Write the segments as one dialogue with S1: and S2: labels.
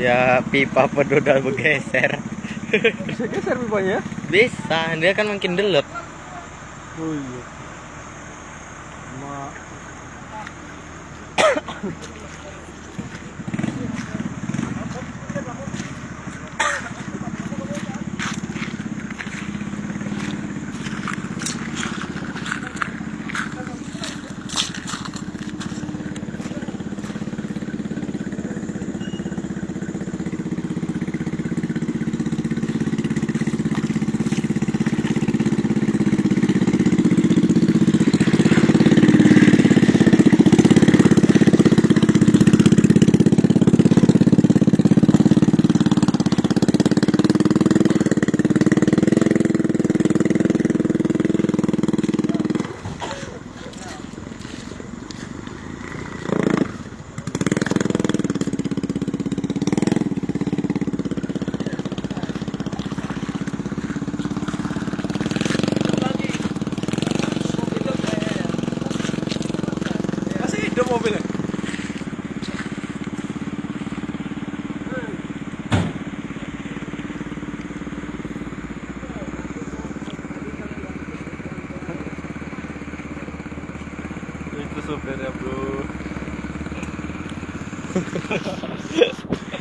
S1: Ya pipa pedodal bergeser.
S2: Bisa geser pipanya?
S1: Bisa, dia kan makin delep.
S2: Oh iya. Ma don't open it. Itu sopirnya bro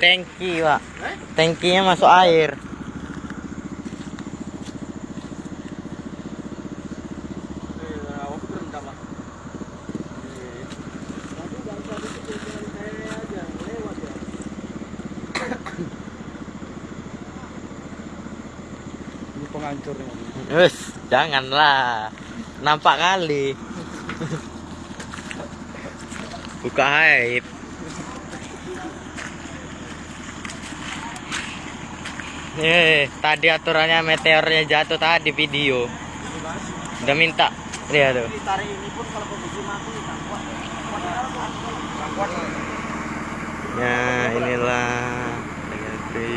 S1: Tangki, Pak. Tangkinya masuk air.
S2: Ini penghancurnya
S1: Wes, janganlah. Nampak kali. Buka aib. Eh, tadi aturannya meteornya jatuh tadi video. Udah minta. Lihat tuh.
S3: Tarik ini pun kalau posisi mati tak kuat. Tak kuat.
S1: Ya, inilah Tegati.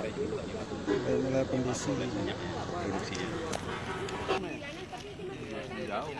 S2: mulai kondisi. produksinya jauh